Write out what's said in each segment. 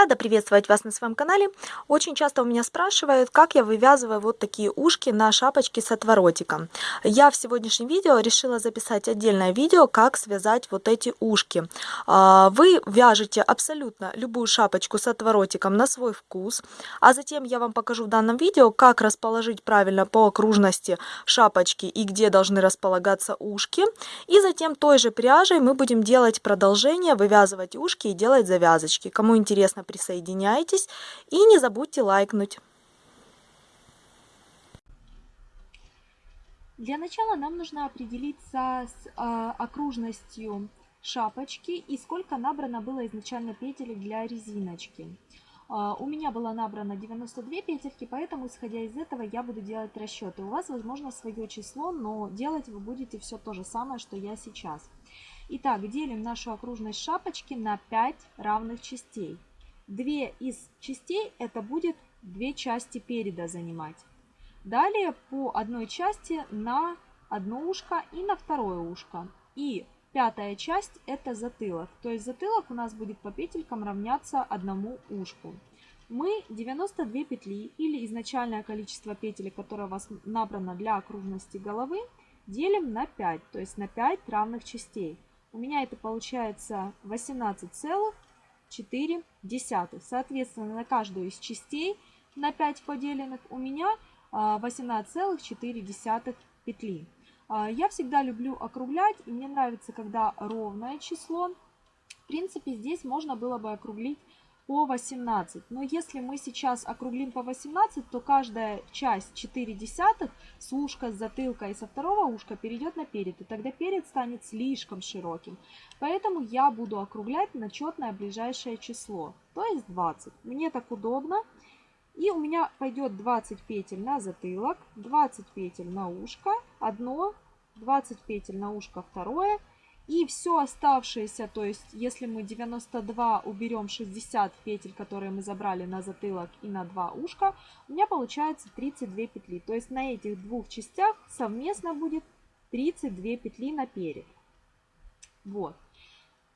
Рада приветствовать вас на своем канале. Очень часто у меня спрашивают, как я вывязываю вот такие ушки на шапочке с отворотиком. Я в сегодняшнем видео решила записать отдельное видео, как связать вот эти ушки. А, вы вяжете абсолютно любую шапочку с отворотиком на свой вкус, а затем я вам покажу в данном видео, как расположить правильно по окружности шапочки и где должны располагаться ушки. И затем той же пряжей мы будем делать продолжение, вывязывать ушки и делать завязочки. Кому интересно, присоединяйтесь и не забудьте лайкнуть. Для начала нам нужно определиться с э, окружностью шапочки и сколько набрано было изначально петель для резиночки. Э, у меня было набрано 92 петельки, поэтому исходя из этого я буду делать расчеты. У вас возможно свое число, но делать вы будете все то же самое, что я сейчас. Итак, делим нашу окружность шапочки на 5 равных частей. Две из частей это будет две части переда занимать. Далее по одной части на одно ушко и на второе ушко. И пятая часть это затылок. То есть затылок у нас будет по петелькам равняться одному ушку. Мы 92 петли или изначальное количество петель, которое у вас набрано для окружности головы, делим на 5, то есть на 5 равных частей. У меня это получается 18 целых 4 десятых. Соответственно, на каждую из частей на 5 поделенных у меня 18,4 а, петли. А, я всегда люблю округлять, и мне нравится, когда ровное число. В принципе, здесь можно было бы округлить по 18. Но если мы сейчас округлим по 18, то каждая часть 4 десятых с ушка, с затылка и со второго ушка перейдет на перед. И тогда перед станет слишком широким. Поэтому я буду округлять на четное ближайшее число, то есть 20. Мне так удобно. И у меня пойдет 20 петель на затылок, 20 петель на ушко, одно, 20 петель на ушко второе и все оставшееся, то есть если мы 92 уберем 60 петель, которые мы забрали на затылок и на два ушка, у меня получается 32 петли. То есть на этих двух частях совместно будет 32 петли наперед. Вот.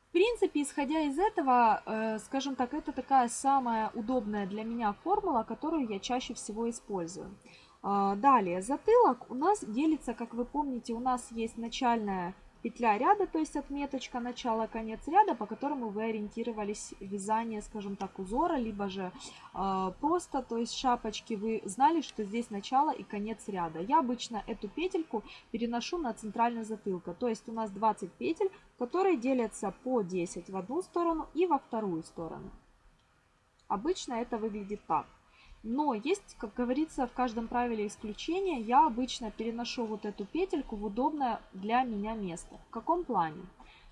В принципе, исходя из этого, э, скажем так, это такая самая удобная для меня формула, которую я чаще всего использую. Э, далее, затылок у нас делится, как вы помните, у нас есть начальная петля ряда, то есть отметочка начала, конец ряда, по которому вы ориентировались вязание, скажем так, узора, либо же э, просто, то есть шапочки, вы знали, что здесь начало и конец ряда. Я обычно эту петельку переношу на центральный затылка, то есть у нас 20 петель, которые делятся по 10 в одну сторону и во вторую сторону. Обычно это выглядит так. Но есть, как говорится, в каждом правиле исключение. Я обычно переношу вот эту петельку в удобное для меня место. В каком плане?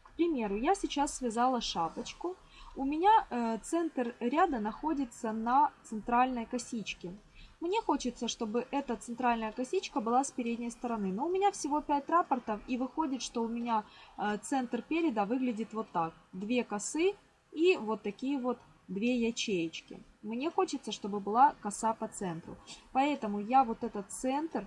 К примеру, я сейчас связала шапочку. У меня э, центр ряда находится на центральной косичке. Мне хочется, чтобы эта центральная косичка была с передней стороны. Но у меня всего 5 рапортов и выходит, что у меня э, центр переда выглядит вот так. Две косы и вот такие вот две ячеечки. Мне хочется, чтобы была коса по центру. Поэтому я вот этот центр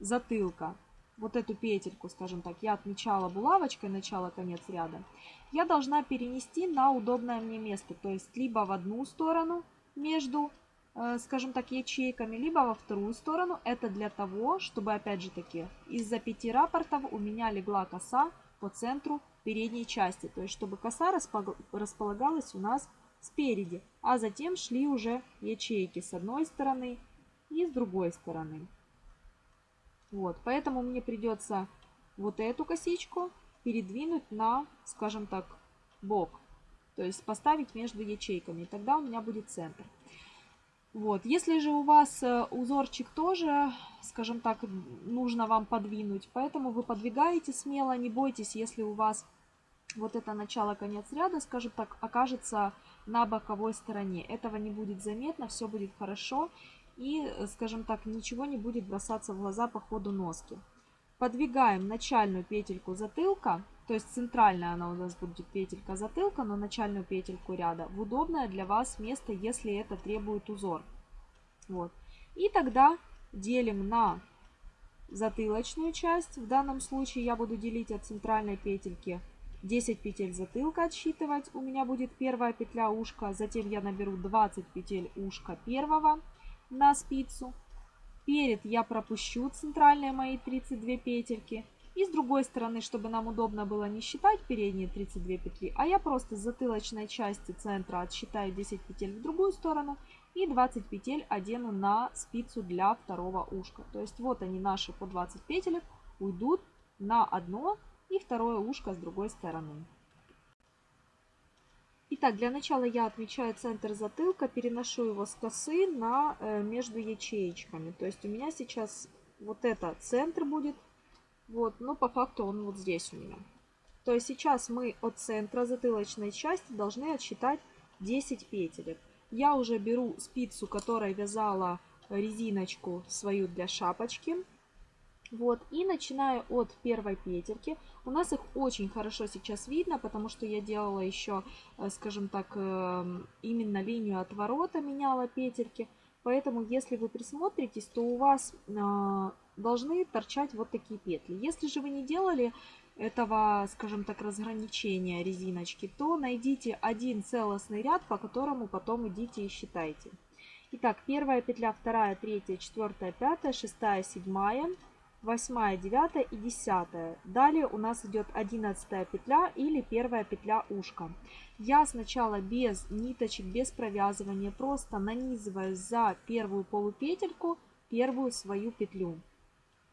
затылка, вот эту петельку, скажем так, я отмечала булавочкой начало-конец ряда, я должна перенести на удобное мне место. То есть либо в одну сторону между, э, скажем так, ячейками, либо во вторую сторону. Это для того, чтобы, опять же таки, из-за пяти рапортов у меня легла коса по центру передней части. То есть, чтобы коса располагалась у нас спереди, а затем шли уже ячейки с одной стороны и с другой стороны. Вот, поэтому мне придется вот эту косичку передвинуть на, скажем так, бок. То есть поставить между ячейками. Тогда у меня будет центр. Вот. Если же у вас э, узорчик тоже, скажем так, нужно вам подвинуть, поэтому вы подвигаете смело, не бойтесь, если у вас вот это начало-конец ряда, скажем так, окажется на боковой стороне. Этого не будет заметно, все будет хорошо и, скажем так, ничего не будет бросаться в глаза по ходу носки. Подвигаем начальную петельку затылка, то есть центральная она у нас будет петелька затылка, но начальную петельку ряда в удобное для вас место, если это требует узор. Вот. И тогда делим на затылочную часть. В данном случае я буду делить от центральной петельки 10 петель затылка отсчитывать. У меня будет первая петля ушка, затем я наберу 20 петель ушка первого на спицу. Перед я пропущу центральные мои 32 петельки. И с другой стороны, чтобы нам удобно было не считать передние 32 петли, а я просто с затылочной части центра отсчитаю 10 петель в другую сторону и 20 петель одену на спицу для второго ушка. То есть вот они наши по 20 петелек уйдут на одно и второе ушко с другой стороны. Итак, для начала я отмечаю центр затылка, переношу его с косы на э, между ячеечками. То есть у меня сейчас вот это центр будет, вот, но по факту он вот здесь у меня. То есть сейчас мы от центра затылочной части должны отсчитать 10 петелек. Я уже беру спицу, которой вязала резиночку свою для шапочки. Вот, и начинаю от первой петельки. У нас их очень хорошо сейчас видно, потому что я делала еще, э, скажем так, эм, именно линию отворота, меняла петельки. Поэтому, если вы присмотритесь, то у вас а, должны торчать вот такие петли. Если же вы не делали этого, скажем так, разграничения резиночки, то найдите один целостный ряд, по которому потом идите и считайте. Итак, первая петля, вторая, третья, четвертая, пятая, шестая, седьмая, восьмая, девятая и десятая. Далее у нас идет одиннадцатая петля или первая петля ушка. Я сначала без ниточек, без провязывания, просто нанизываю за первую полупетельку первую свою петлю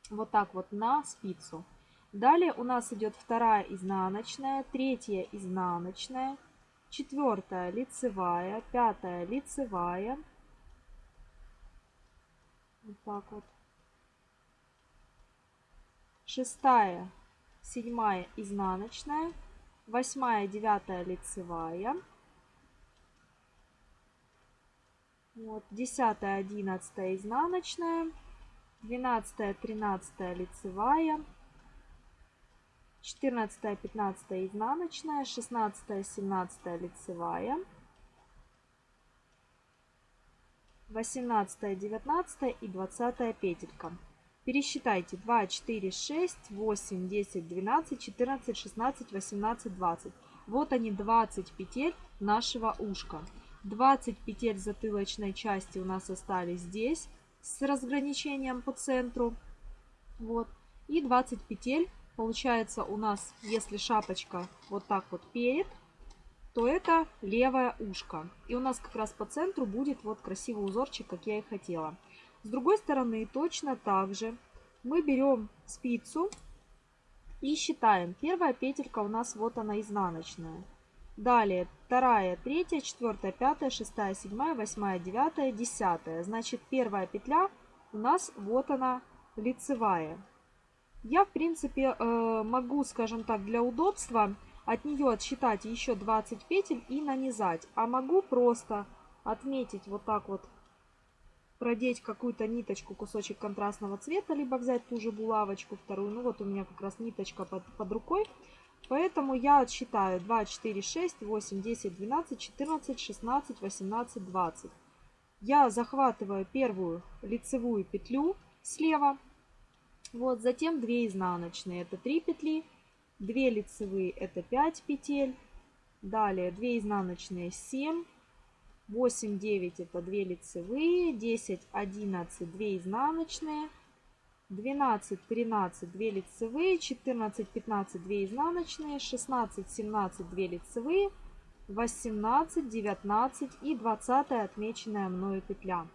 вот так вот на спицу. Далее у нас идет вторая изнаночная, третья изнаночная, четвертая лицевая, пятая лицевая. Вот так вот. Шестая, седьмая изнаночная, восьмая, девятая лицевая. Вот, десятая, одиннадцатая изнаночная. 12, 13 лицевая, 14, 15 изнаночная, 16, 17 лицевая, 18, 19 и 20 петелька. Пересчитайте 2, 4, 6, 8, 10, 12, 14, 16, 18, 20. Вот они 20 петель нашего ушка. 20 петель затылочной части у нас остались здесь с разграничением по центру. Вот. И 20 петель. Получается у нас, если шапочка вот так вот перед, то это левое ушко. И у нас как раз по центру будет вот красивый узорчик, как я и хотела. С другой стороны точно так же мы берем спицу и считаем. Первая петелька у нас вот она изнаночная. Далее вторая, третья, четвертая, пятая, шестая, седьмая, восьмая, девятая, десятая. Значит, первая петля у нас вот она лицевая. Я, в принципе, э, могу, скажем так, для удобства от нее отсчитать еще 20 петель и нанизать. А могу просто отметить вот так вот, продеть какую-то ниточку, кусочек контрастного цвета, либо взять ту же булавочку вторую. Ну вот у меня как раз ниточка под, под рукой. Поэтому я отсчитаю 2, 4, 6, 8, 10, 12, 14, 16, 18, 20. Я захватываю первую лицевую петлю слева. Вот, затем 2 изнаночные, это 3 петли. 2 лицевые, это 5 петель. Далее 2 изнаночные, 7. 8, 9 это 2 лицевые. 10, 11, 2 изнаночные. 12, 13, 2 лицевые, 14, 15, 2 изнаночные, 16, 17, 2 лицевые, 18, 19 и 20 отмеченная мною петля.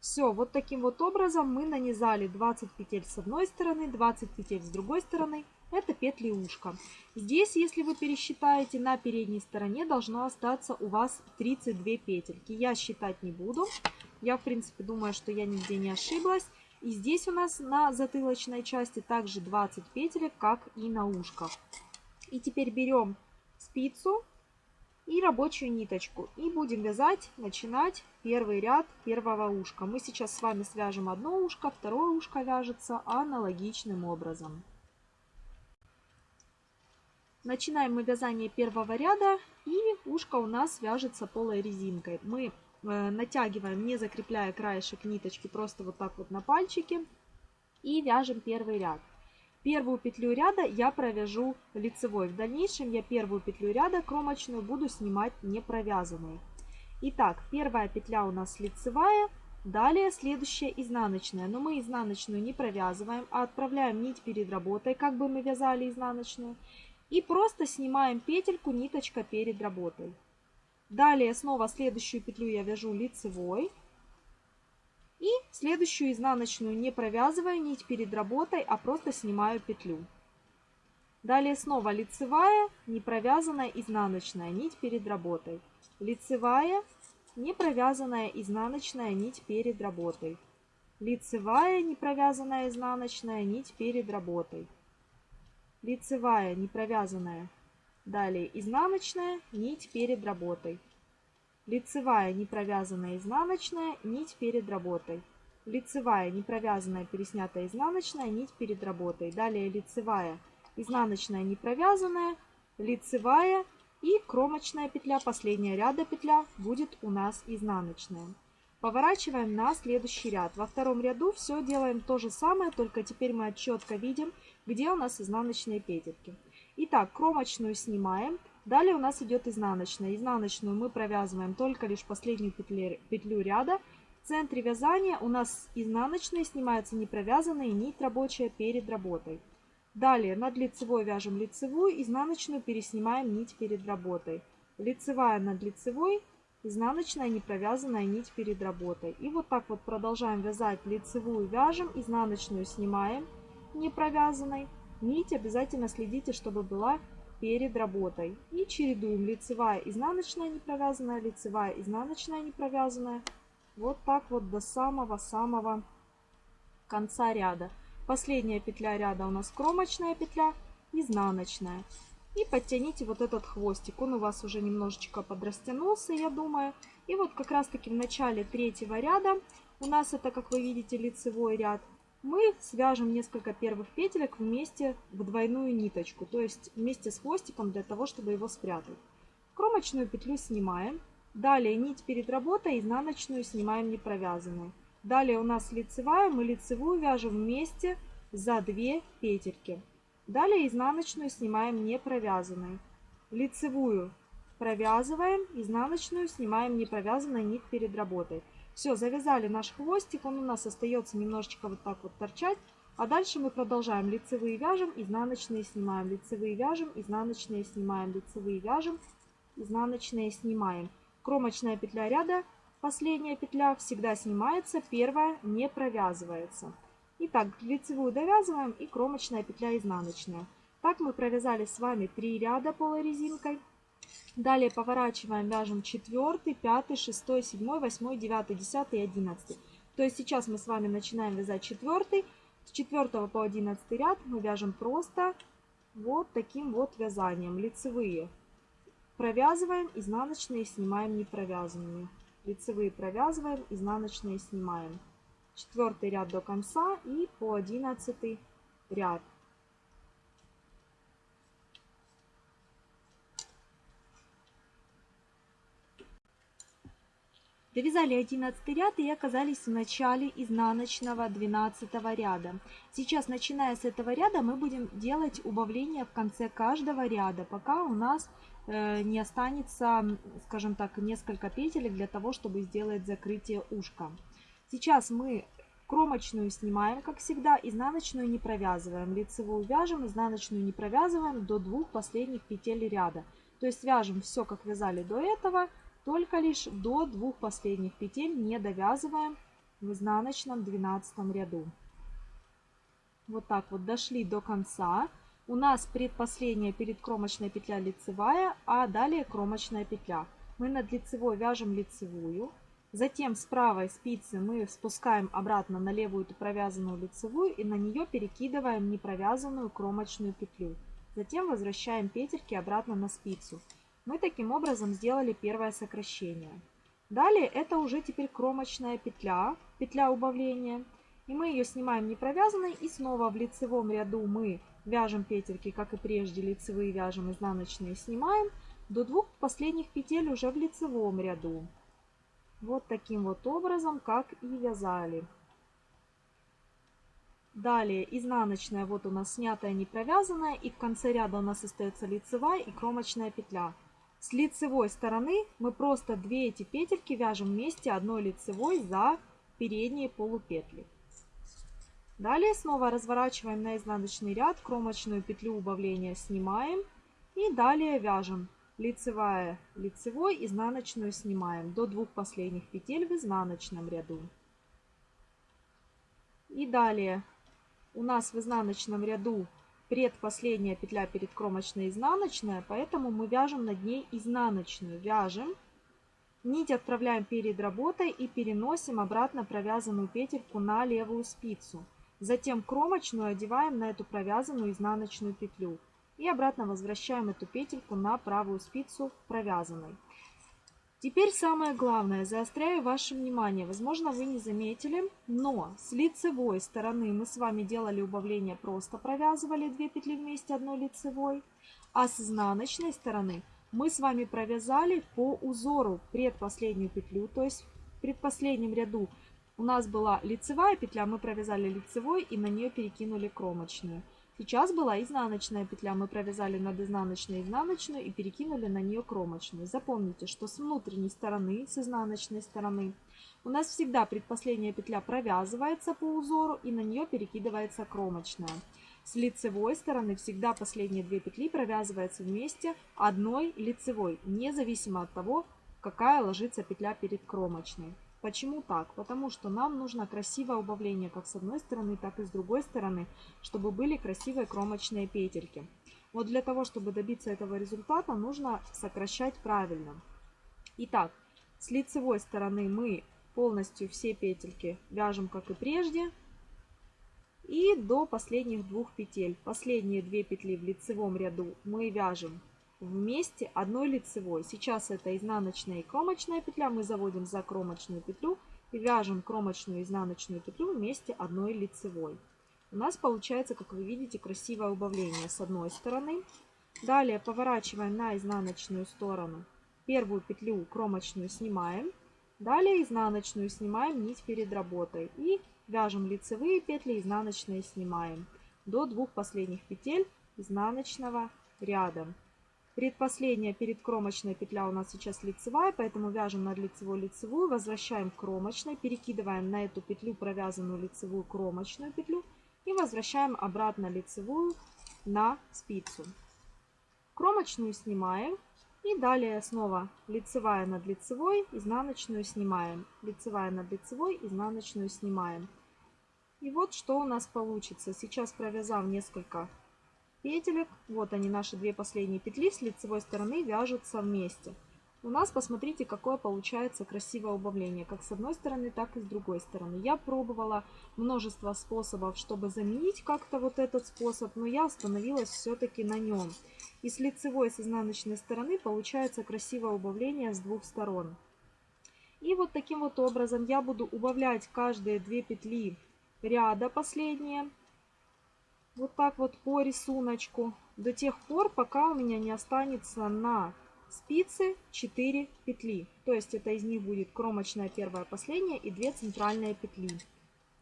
Все, вот таким вот образом мы нанизали 20 петель с одной стороны, 20 петель с другой стороны. Это петли ушка. Здесь, если вы пересчитаете, на передней стороне должно остаться у вас 32 петельки. Я считать не буду. Я, в принципе, думаю, что я нигде не ошиблась. И здесь у нас на затылочной части также 20 петелек, как и на ушках. И теперь берем спицу и рабочую ниточку. И будем вязать, начинать первый ряд первого ушка. Мы сейчас с вами свяжем одно ушко, второе ушко вяжется аналогичным образом. Начинаем мы вязание первого ряда и ушко у нас вяжется полой резинкой. Мы Э, натягиваем, не закрепляя краешек ниточки, просто вот так вот на пальчике. И вяжем первый ряд. Первую петлю ряда я провяжу лицевой. В дальнейшем я первую петлю ряда кромочную буду снимать не провязанной. Итак, первая петля у нас лицевая, далее следующая изнаночная. Но мы изнаночную не провязываем, а отправляем нить перед работой, как бы мы вязали изнаночную. И просто снимаем петельку ниточка перед работой. Далее снова следующую петлю я вяжу лицевой. И следующую изнаночную не провязывая нить перед работой, а просто снимаю петлю. Далее снова лицевая, не провязанная изнаночная нить перед работой. Лицевая, не провязанная изнаночная нить перед работой. Лицевая, не провязанная изнаночная нить перед работой. Лицевая, не провязанная Далее изнаночная, нить перед работой. Лицевая непровязанная изнаночная, нить перед работой. Лицевая непровязанная переснятая изнаночная, нить перед работой. Далее лицевая, изнаночная непровязанная, лицевая и кромочная петля, последняя ряда петля будет у нас изнаночная. Поворачиваем на следующий ряд. Во втором ряду все делаем то же самое, только теперь мы четко видим, где у нас изнаночные петельки. Итак, кромочную снимаем. Далее у нас идет изнаночная. Изнаночную мы провязываем только лишь последнюю петлю, петлю ряда. В центре вязания у нас изнаночные снимаются не провязанные, нить рабочая перед работой. Далее над лицевой вяжем лицевую, изнаночную переснимаем нить перед работой. Лицевая над лицевой, изнаночная не провязанная нить перед работой. И вот так вот продолжаем вязать лицевую вяжем, изнаночную снимаем не провязанной. Нить обязательно следите, чтобы была перед работой. И чередуем лицевая, изнаночная не провязанная, лицевая, изнаночная не провязанная. Вот так вот до самого-самого конца ряда. Последняя петля ряда у нас кромочная петля, изнаночная. И подтяните вот этот хвостик. Он у вас уже немножечко подрастянулся, я думаю. И вот как раз таки в начале третьего ряда, у нас это, как вы видите, лицевой ряд, мы свяжем несколько первых петелек вместе в двойную ниточку, то есть вместе с хвостиком для того, чтобы его спрятать. Кромочную петлю снимаем. Далее нить перед работой, изнаночную снимаем не провязанную. Далее у нас лицевая, мы лицевую вяжем вместе за 2 петельки. Далее изнаночную снимаем не провязанную. Лицевую провязываем, изнаночную снимаем не провязанной нить перед работой. Все, завязали наш хвостик, он у нас остается немножечко вот так вот торчать. А дальше мы продолжаем. Лицевые вяжем, изнаночные снимаем, лицевые вяжем, изнаночные снимаем, лицевые вяжем, изнаночные снимаем. Кромочная петля ряда, последняя петля всегда снимается, первая не провязывается. Итак, лицевую довязываем и кромочная петля изнаночная. Так мы провязали с вами 3 ряда полурезинкой. Далее поворачиваем, вяжем 4, 5, 6, 7, 8, 9, 10 и 11. То есть сейчас мы с вами начинаем вязать 4. С 4 по 11 ряд мы вяжем просто вот таким вот вязанием. Лицевые провязываем, изнаночные снимаем не провязанными. Лицевые провязываем, изнаночные снимаем. Четвертый ряд до конца и по 11 ряд. Довязали 11 ряд и оказались в начале изнаночного 12 ряда. Сейчас, начиная с этого ряда, мы будем делать убавление в конце каждого ряда, пока у нас э, не останется, скажем так, несколько петель для того, чтобы сделать закрытие ушка. Сейчас мы кромочную снимаем, как всегда, изнаночную не провязываем. Лицевую вяжем, изнаночную не провязываем до двух последних петель ряда. То есть вяжем все, как вязали до этого, только лишь до двух последних петель не довязываем в изнаночном 12 ряду. Вот так вот дошли до конца. У нас предпоследняя перед кромочной петля лицевая, а далее кромочная петля. Мы над лицевой вяжем лицевую. Затем с правой спицы мы спускаем обратно на левую эту провязанную лицевую и на нее перекидываем непровязанную кромочную петлю. Затем возвращаем петельки обратно на спицу. Мы таким образом сделали первое сокращение. Далее это уже теперь кромочная петля, петля убавления. И мы ее снимаем не провязанной и снова в лицевом ряду мы вяжем петельки, как и прежде, лицевые вяжем, изнаночные снимаем. До двух последних петель уже в лицевом ряду. Вот таким вот образом, как и вязали. Далее изнаночная, вот у нас снятая, не провязанная. И в конце ряда у нас остается лицевая и кромочная петля. С лицевой стороны мы просто две эти петельки вяжем вместе одной лицевой за передние полупетли. Далее снова разворачиваем на изнаночный ряд, кромочную петлю убавления снимаем и далее вяжем лицевая, лицевой, изнаночную снимаем до двух последних петель в изнаночном ряду. И далее у нас в изнаночном ряду предпоследняя петля перед кромочной изнаночная, поэтому мы вяжем над ней изнаночную. Вяжем, нить отправляем перед работой и переносим обратно провязанную петельку на левую спицу. Затем кромочную одеваем на эту провязанную изнаночную петлю. И обратно возвращаем эту петельку на правую спицу провязанной. Теперь самое главное, заостряю ваше внимание. Возможно, вы не заметили, но с лицевой стороны мы с вами делали убавление, просто провязывали 2 петли вместе одной лицевой. А с изнаночной стороны мы с вами провязали по узору предпоследнюю петлю, то есть в предпоследнем ряду у нас была лицевая петля, мы провязали лицевой и на нее перекинули кромочную. Сейчас была изнаночная петля. Мы провязали над изнаночной изнаночную и перекинули на нее кромочную. Запомните, что с внутренней стороны, с изнаночной стороны, у нас всегда предпоследняя петля провязывается по узору и на нее перекидывается кромочная. С лицевой стороны всегда последние две петли провязываются вместе одной лицевой, независимо от того, какая ложится петля перед кромочной. Почему так? Потому что нам нужно красивое убавление как с одной стороны, так и с другой стороны, чтобы были красивые кромочные петельки. Вот для того, чтобы добиться этого результата, нужно сокращать правильно. Итак, с лицевой стороны мы полностью все петельки вяжем, как и прежде. И до последних двух петель. Последние две петли в лицевом ряду мы вяжем вместе одной лицевой. Сейчас это изнаночная и кромочная петля. Мы заводим за кромочную петлю и вяжем кромочную и изнаночную петлю вместе одной лицевой. У нас получается, как вы видите, красивое убавление с одной стороны. Далее поворачиваем на изнаночную сторону. Первую петлю кромочную снимаем. Далее изнаночную снимаем нить перед работой. И вяжем лицевые петли, изнаночные снимаем. До двух последних петель изнаночного ряда. Предпоследняя перед кромочной петля у нас сейчас лицевая, поэтому вяжем над лицевой лицевую, возвращаем к кромочной, перекидываем на эту петлю провязанную лицевую кромочную петлю и возвращаем обратно лицевую на спицу. Кромочную снимаем и далее снова лицевая над лицевой, изнаночную снимаем, лицевая над лицевой, изнаночную снимаем. И вот что у нас получится. Сейчас провязав несколько петелек. Вот они, наши две последние петли с лицевой стороны вяжутся вместе. У нас, посмотрите, какое получается красивое убавление, как с одной стороны, так и с другой стороны. Я пробовала множество способов, чтобы заменить как-то вот этот способ, но я остановилась все-таки на нем. И с лицевой, с изнаночной стороны получается красивое убавление с двух сторон. И вот таким вот образом я буду убавлять каждые две петли ряда последние вот так вот по рисунку до тех пор, пока у меня не останется на спице 4 петли. То есть это из них будет кромочная первая, последняя и 2 центральные петли.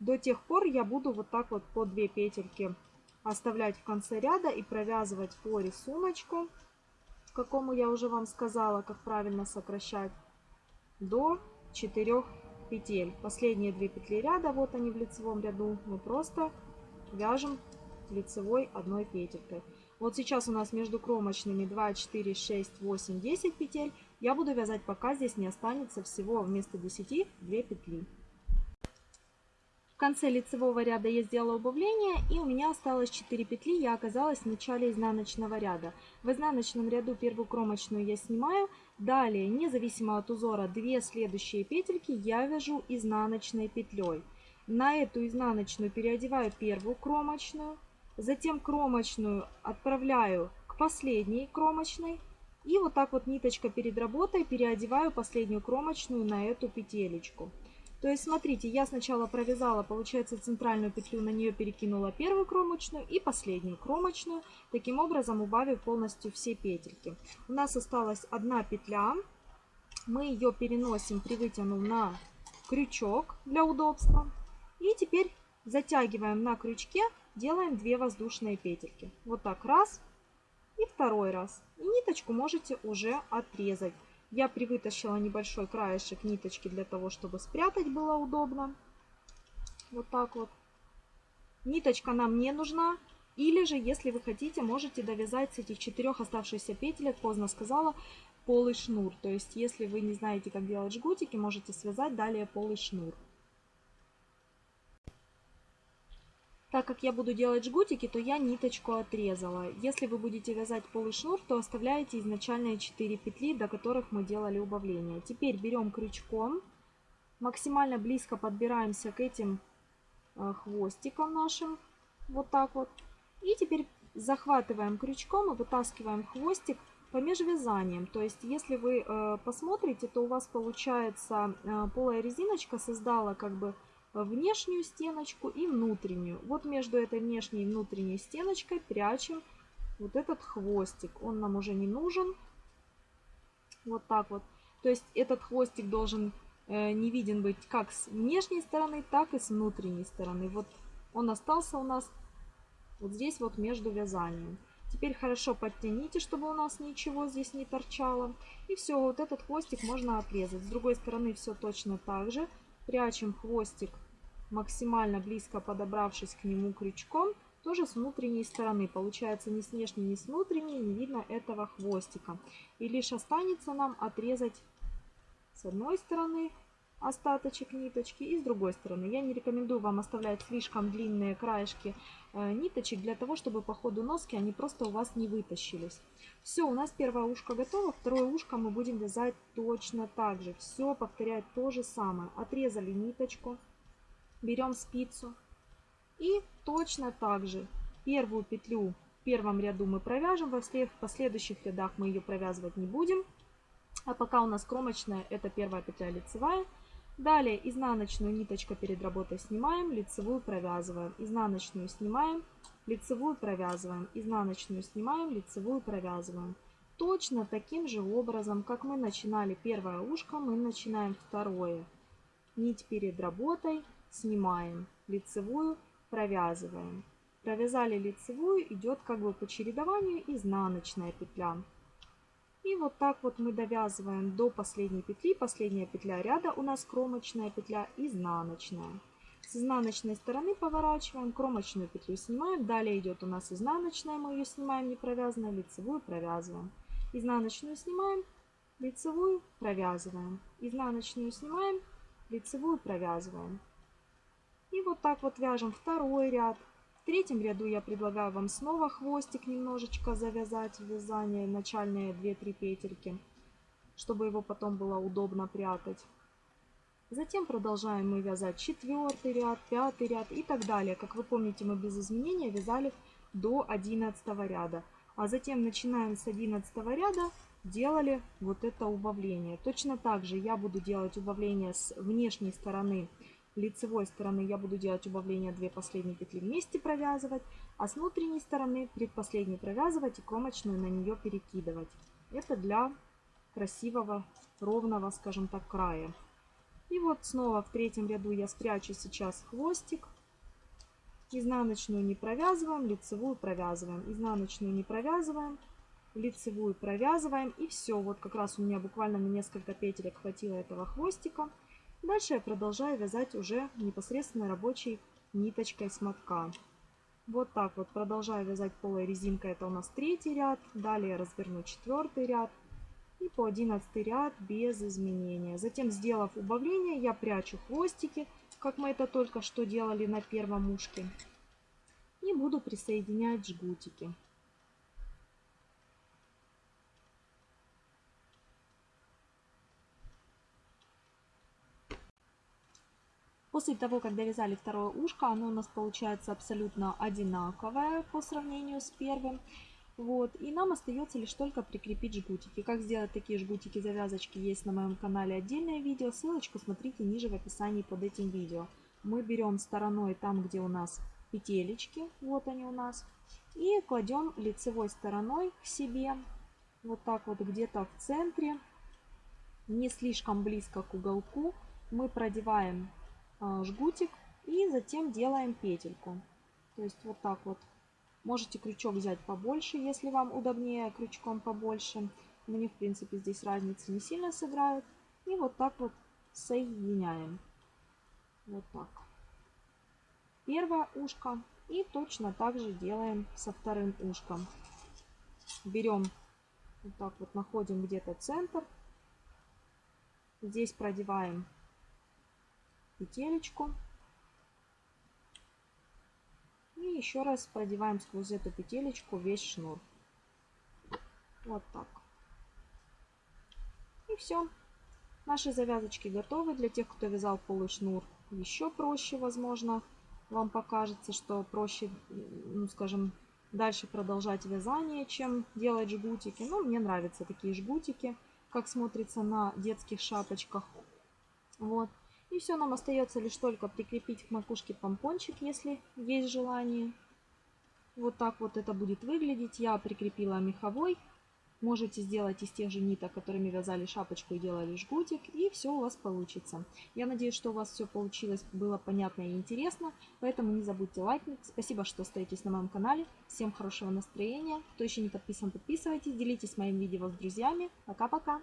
До тех пор я буду вот так вот по 2 петельки оставлять в конце ряда и провязывать по рисунку, какому я уже вам сказала, как правильно сокращать, до 4 петель. Последние 2 петли ряда, вот они в лицевом ряду, мы просто вяжем лицевой одной петелькой. Вот сейчас у нас между кромочными 2, 4, 6, 8, 10 петель. Я буду вязать, пока здесь не останется всего вместо 10 2 петли. В конце лицевого ряда я сделала убавление и у меня осталось 4 петли, я оказалась в начале изнаночного ряда. В изнаночном ряду первую кромочную я снимаю, далее, независимо от узора, 2 следующие петельки я вяжу изнаночной петлей. На эту изнаночную переодеваю первую кромочную, Затем кромочную отправляю к последней кромочной. И вот так вот ниточка перед работой переодеваю последнюю кромочную на эту петелечку. То есть, смотрите, я сначала провязала, получается, центральную петлю, на нее перекинула первую кромочную и последнюю кромочную, таким образом убавив полностью все петельки. У нас осталась одна петля, мы ее переносим, привытянув на крючок для удобства. И теперь затягиваем на крючке, делаем 2 воздушные петельки. Вот так раз и второй раз. И ниточку можете уже отрезать. Я привытащила небольшой краешек ниточки для того, чтобы спрятать было удобно. Вот так вот. Ниточка нам не нужна. Или же, если вы хотите, можете довязать с этих четырех оставшихся петелек, поздно сказала, полый шнур. То есть, если вы не знаете, как делать жгутики, можете связать далее полый шнур. Так как я буду делать жгутики, то я ниточку отрезала. Если вы будете вязать полый шнур, то оставляете изначальные 4 петли, до которых мы делали убавление. Теперь берем крючком, максимально близко подбираемся к этим э, хвостикам нашим, вот так вот. И теперь захватываем крючком и вытаскиваем хвостик по межвязаниям. То есть, если вы э, посмотрите, то у вас получается э, полая резиночка создала как бы внешнюю стеночку и внутреннюю. Вот между этой внешней и внутренней стеночкой прячем вот этот хвостик. Он нам уже не нужен. Вот так вот. То есть этот хвостик должен э, не виден быть как с внешней стороны, так и с внутренней стороны. Вот он остался у нас вот здесь вот между вязанием. Теперь хорошо подтяните, чтобы у нас ничего здесь не торчало. И все, вот этот хвостик можно отрезать. С другой стороны все точно так же. Прячем хвостик максимально близко подобравшись к нему крючком. Тоже с внутренней стороны. Получается ни с внешней, ни с внутренней не видно этого хвостика. И лишь останется нам отрезать с одной стороны остаточек ниточки и с другой стороны. Я не рекомендую вам оставлять слишком длинные краешки э, ниточек для того, чтобы по ходу носки они просто у вас не вытащились. Все, у нас первое ушко готово, второе ушко мы будем вязать точно так же. Все повторять то же самое. Отрезали ниточку, берем спицу и точно так же первую петлю в первом ряду мы провяжем, во в последующих рядах мы ее провязывать не будем. А пока у нас кромочная, это первая петля лицевая, Далее изнаночную ниточку перед работой снимаем, лицевую провязываем, изнаночную снимаем, лицевую провязываем, изнаночную снимаем, лицевую провязываем. Точно таким же образом, как мы начинали первое ушко, мы начинаем второе. Нить перед работой снимаем, лицевую провязываем. Провязали лицевую, идет как бы по чередованию изнаночная петля. И вот так вот мы довязываем до последней петли. Последняя петля ряда у нас кромочная петля, изнаночная. С изнаночной стороны поворачиваем, кромочную петлю снимаем. Далее идет у нас изнаночная, мы ее снимаем не провязанной, лицевую провязываем. Изнаночную снимаем, лицевую провязываем. Изнаночную снимаем, лицевую провязываем. И вот так вот вяжем второй ряд. В третьем ряду я предлагаю вам снова хвостик немножечко завязать в вязание, начальные 2-3 петельки, чтобы его потом было удобно прятать. Затем продолжаем мы вязать четвертый ряд, пятый ряд и так далее. Как вы помните, мы без изменения вязали до 11 ряда. А затем начинаем с 11 ряда, делали вот это убавление. Точно так же я буду делать убавление с внешней стороны лицевой стороны я буду делать убавление 2 последние петли вместе провязывать, а с внутренней стороны предпоследней провязывать и кромочную на нее перекидывать. Это для красивого, ровного, скажем так, края. И вот снова в третьем ряду я спрячу сейчас хвостик. Изнаночную не провязываем, лицевую провязываем. Изнаночную не провязываем, лицевую провязываем. И все, вот как раз у меня буквально на несколько петелек хватило этого хвостика. Дальше я продолжаю вязать уже непосредственно рабочей ниточкой с мотка. Вот так вот продолжаю вязать полой резинкой, это у нас третий ряд. Далее разверну четвертый ряд и по одиннадцатый ряд без изменения. Затем, сделав убавление, я прячу хвостики, как мы это только что делали на первом ушке. И буду присоединять жгутики. После того, как довязали второе ушко, оно у нас получается абсолютно одинаковое по сравнению с первым. Вот. И нам остается лишь только прикрепить жгутики. Как сделать такие жгутики завязочки есть на моем канале отдельное видео. Ссылочку смотрите ниже в описании под этим видео. Мы берем стороной там, где у нас петелечки, вот они у нас, и кладем лицевой стороной к себе, вот так вот где-то в центре, не слишком близко к уголку. Мы продеваем жгутик И затем делаем петельку. То есть вот так вот. Можете крючок взять побольше, если вам удобнее крючком побольше. Мне, в принципе, здесь разницы не сильно сыграют. И вот так вот соединяем. Вот так. Первое ушко. И точно так же делаем со вторым ушком. Берем, вот так вот находим где-то центр. Здесь продеваем петелечку. И еще раз продеваем сквозь эту петелечку весь шнур. Вот так. И все. Наши завязочки готовы. Для тех, кто вязал полый шнур, еще проще, возможно, вам покажется, что проще, ну, скажем, дальше продолжать вязание, чем делать жгутики. Но мне нравятся такие жгутики, как смотрится на детских шапочках. Вот. И все, нам остается лишь только прикрепить к макушке помпончик, если есть желание. Вот так вот это будет выглядеть. Я прикрепила меховой Можете сделать из тех же ниток, которыми вязали шапочку и делали жгутик, и все у вас получится. Я надеюсь, что у вас все получилось, было понятно и интересно, поэтому не забудьте лайкнуть. Спасибо, что остаетесь на моем канале. Всем хорошего настроения. Кто еще не подписан, подписывайтесь, делитесь моим видео с друзьями. Пока-пока!